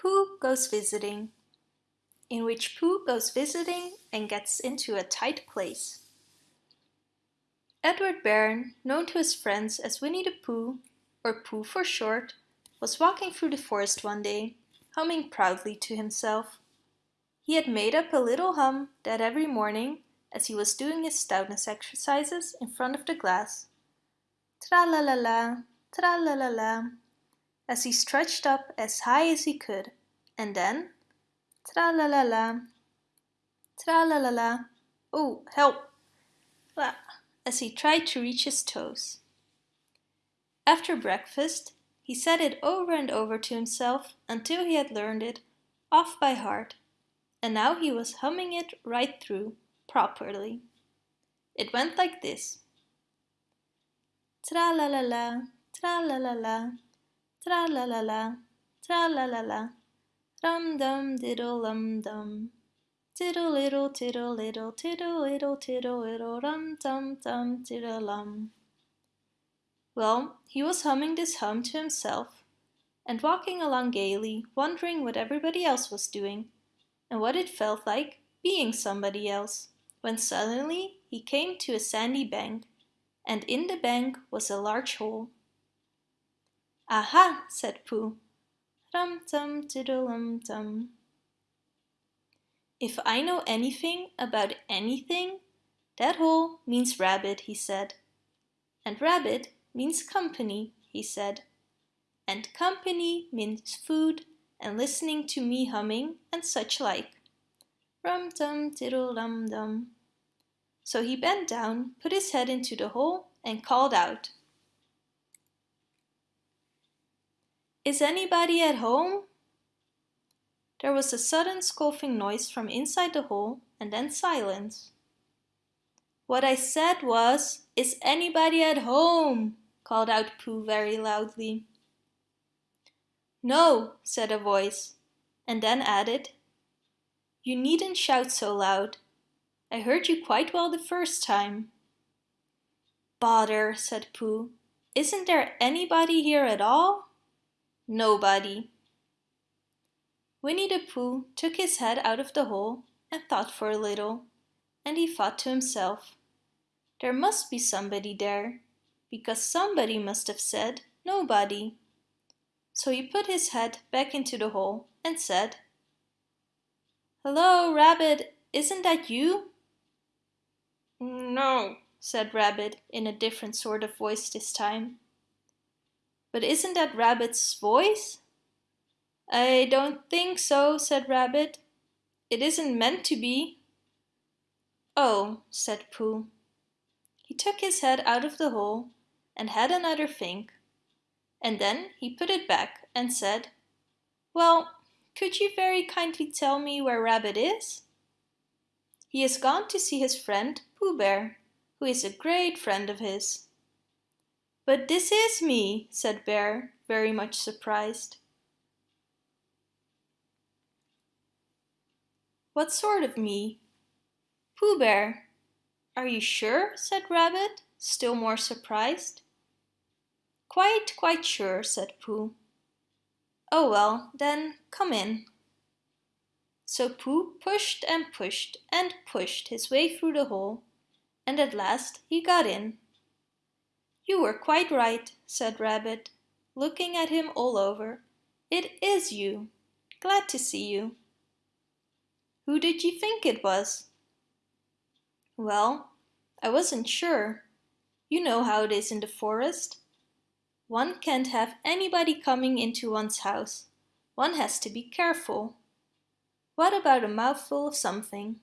Pooh Goes Visiting in which Pooh goes visiting and gets into a tight place. Edward Bear, known to his friends as Winnie the Pooh, or Pooh for short, was walking through the forest one day, humming proudly to himself. He had made up a little hum that every morning, as he was doing his stoutness exercises in front of the glass. Tra-la-la-la, tra-la-la-la, as he stretched up as high as he could, and then tra-la-la-la, tra-la-la-la, oh, help, ah, as he tried to reach his toes. After breakfast, he said it over and over to himself until he had learned it off by heart, and now he was humming it right through, properly. It went like this. Tra-la-la-la, tra-la-la-la, tra-la-la-la, tra-la-la-la, rum-dum diddle-lum-dum. Tiddle little tiddle little tiddle little tiddle little rum dum dum tiddle lum. Well, he was humming this hum to himself and walking along gaily, wondering what everybody else was doing and what it felt like being somebody else, when suddenly he came to a sandy bank, and in the bank was a large hole. Aha, said Pooh. Rum tum tiddle um tum. If I know anything about anything, that hole means rabbit, he said. And rabbit means company, he said. And company means food and listening to me humming and such like. Rum tum tiddle dum dum. So he bent down, put his head into the hole and called out. Is anybody at home? There was a sudden scoffing noise from inside the hole and then silence. What I said was, is anybody at home? called out Pooh very loudly. No, said a voice, and then added, You needn't shout so loud. I heard you quite well the first time. Bother, said Pooh. Isn't there anybody here at all? Nobody. Winnie the Pooh took his head out of the hole and thought for a little, and he thought to himself, There must be somebody there, because somebody must have said nobody. So he put his head back into the hole and said, Hello, Rabbit, isn't that you? No, said Rabbit in a different sort of voice this time. But isn't that Rabbit's voice? I don't think so, said Rabbit. It isn't meant to be. Oh, said Pooh. He took his head out of the hole and had another think. And then he put it back and said, Well, could you very kindly tell me where Rabbit is? He has gone to see his friend Pooh Bear, who is a great friend of his. But this is me, said Bear, very much surprised. What sort of me? Pooh Bear. Are you sure? said Rabbit, still more surprised. Quite, quite sure, said Pooh. Oh well, then come in. So Pooh pushed and pushed and pushed his way through the hole, and at last he got in. You were quite right, said Rabbit, looking at him all over. It is you. Glad to see you. Who did you think it was? Well, I wasn't sure. You know how it is in the forest. One can't have anybody coming into one's house. One has to be careful. What about a mouthful of something?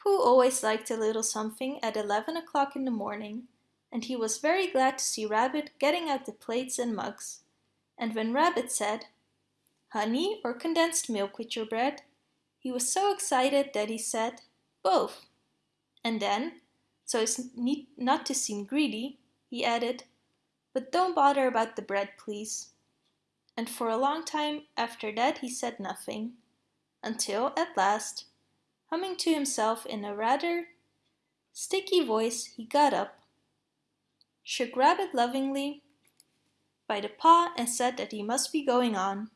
Pooh always liked a little something at 11 o'clock in the morning, and he was very glad to see Rabbit getting out the plates and mugs. And when Rabbit said, Honey or condensed milk with your bread? He was so excited that he said, both. And then, so as not to seem greedy, he added, but don't bother about the bread, please. And for a long time after that he said nothing, until at last, humming to himself in a rather sticky voice, he got up, shook Rabbit lovingly by the paw and said that he must be going on.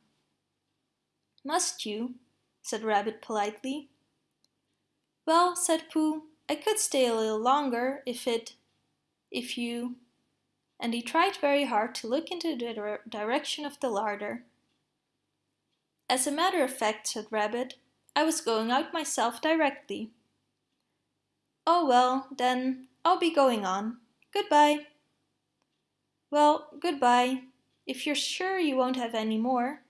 Must you? said Rabbit politely. Well, said Pooh, I could stay a little longer if it... if you... And he tried very hard to look into the direction of the larder. As a matter of fact, said Rabbit, I was going out myself directly. Oh well, then, I'll be going on. Goodbye. Well, goodbye, if you're sure you won't have any more.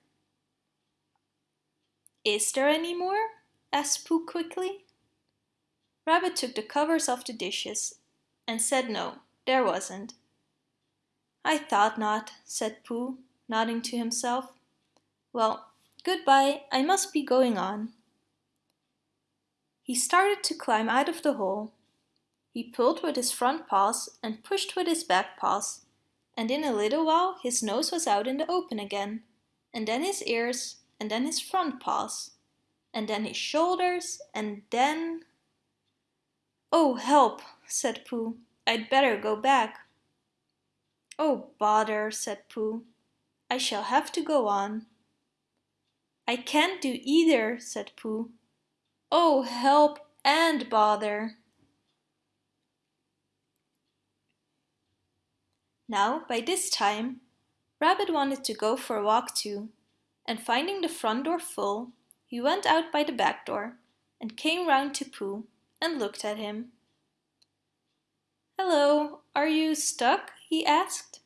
Is there any more? asked Pooh quickly. Rabbit took the covers off the dishes and said no, there wasn't. I thought not, said Pooh, nodding to himself. Well, goodbye, I must be going on. He started to climb out of the hole. He pulled with his front paws and pushed with his back paws and in a little while his nose was out in the open again, and then his ears, and then his front paws, and then his shoulders, and then... Oh, help, said Pooh. I'd better go back. Oh, bother, said Pooh. I shall have to go on. I can't do either, said Pooh. Oh, help and bother. Now, by this time, Rabbit wanted to go for a walk too, and finding the front door full, he went out by the back door and came round to Pooh and looked at him. Hello, are you stuck? he asked.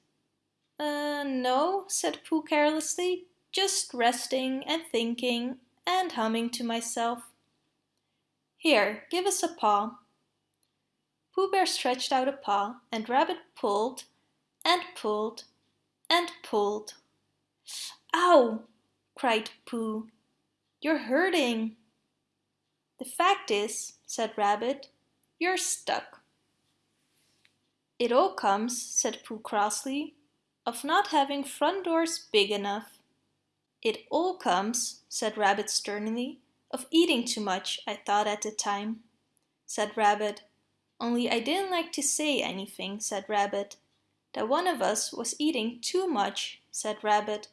Uh, no, said Pooh carelessly, just resting and thinking and humming to myself. Here, give us a paw. Pooh Bear stretched out a paw and Rabbit pulled and pulled and pulled. Ow! cried Pooh. You're hurting. The fact is, said Rabbit, you're stuck. It all comes, said Pooh crossly, of not having front doors big enough. It all comes, said Rabbit sternly, of eating too much, I thought at the time. Said Rabbit, only I didn't like to say anything, said Rabbit that one of us was eating too much, said Rabbit.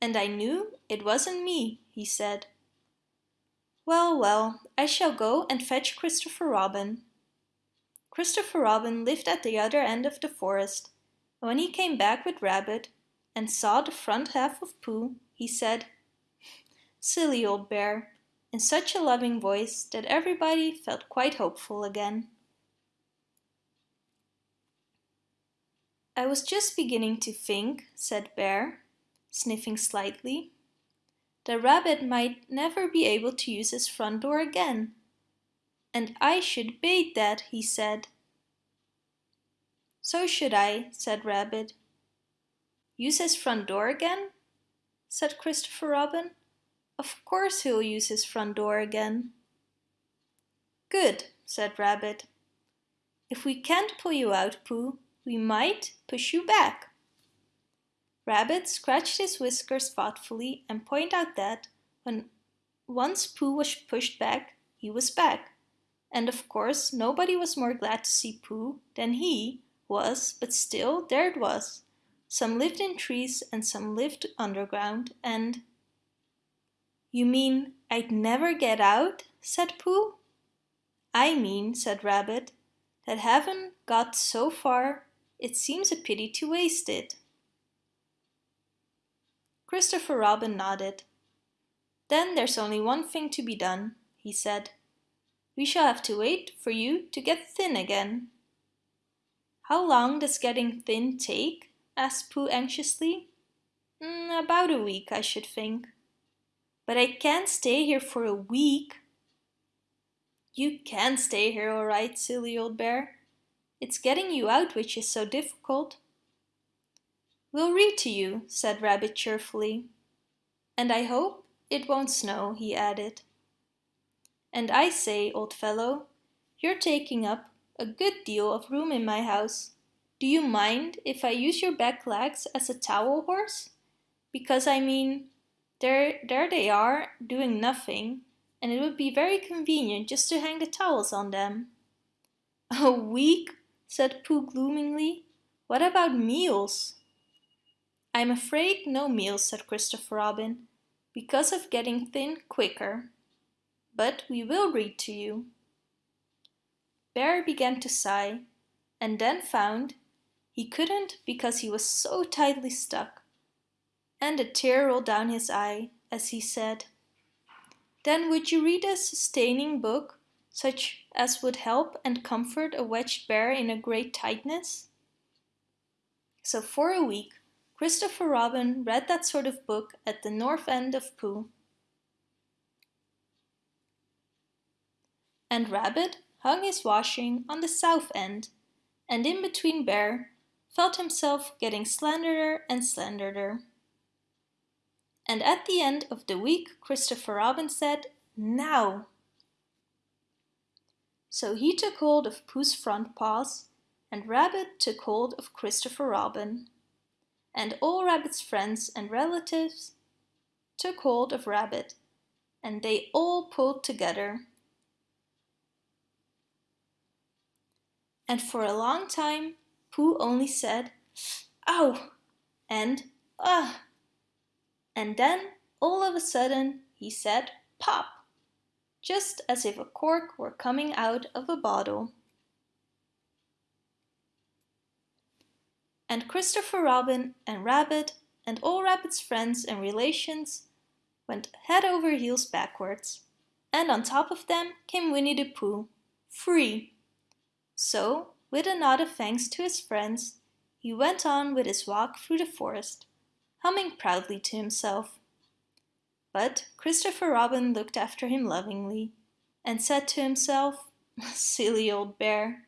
And I knew it wasn't me, he said. Well, well, I shall go and fetch Christopher Robin. Christopher Robin lived at the other end of the forest, when he came back with Rabbit and saw the front half of Pooh, he said, Silly old bear, in such a loving voice that everybody felt quite hopeful again. I was just beginning to think, said Bear, sniffing slightly, that Rabbit might never be able to use his front door again. And I should bait that, he said. So should I, said Rabbit. Use his front door again? said Christopher Robin. Of course he'll use his front door again. Good, said Rabbit. If we can't pull you out, Pooh, we might push you back. Rabbit scratched his whiskers thoughtfully and pointed out that when once Pooh was pushed back, he was back. And of course nobody was more glad to see Pooh than he was, but still there it was. Some lived in trees and some lived underground and... You mean I'd never get out? said Pooh. I mean, said Rabbit, that having got so far it seems a pity to waste it. Christopher Robin nodded. Then there's only one thing to be done, he said. We shall have to wait for you to get thin again. How long does getting thin take? asked Pooh anxiously. Mm, about a week, I should think. But I can't stay here for a week. You can stay here all right, silly old bear, it's getting you out which is so difficult. We'll read to you, said Rabbit cheerfully. And I hope it won't snow, he added. And I say, old fellow, you're taking up a good deal of room in my house. Do you mind if I use your back legs as a towel horse? Because I mean, there, there they are, doing nothing, and it would be very convenient just to hang the towels on them. A week said Pooh gloomingly. What about meals? I'm afraid no meals, said Christopher Robin, because of getting thin quicker. But we will read to you. Bear began to sigh and then found he couldn't because he was so tightly stuck. And a tear rolled down his eye as he said, Then would you read a sustaining book such as would help and comfort a wedged bear in a great tightness? So for a week, Christopher Robin read that sort of book at the north end of Pooh. And Rabbit hung his washing on the south end, and in between Bear felt himself getting slenderer and slenderer. And at the end of the week Christopher Robin said, Now! So he took hold of Pooh's front paws, and Rabbit took hold of Christopher Robin and all Rabbit's friends and relatives took hold of Rabbit, and they all pulled together. And for a long time, Pooh only said, Ow! and Ugh! And then, all of a sudden, he said, Pop! Just as if a cork were coming out of a bottle. and Christopher Robin and Rabbit and all Rabbit's friends and relations went head over heels backwards. And on top of them came Winnie the Pooh, free. So, with a nod of thanks to his friends, he went on with his walk through the forest, humming proudly to himself. But Christopher Robin looked after him lovingly and said to himself, Silly old bear,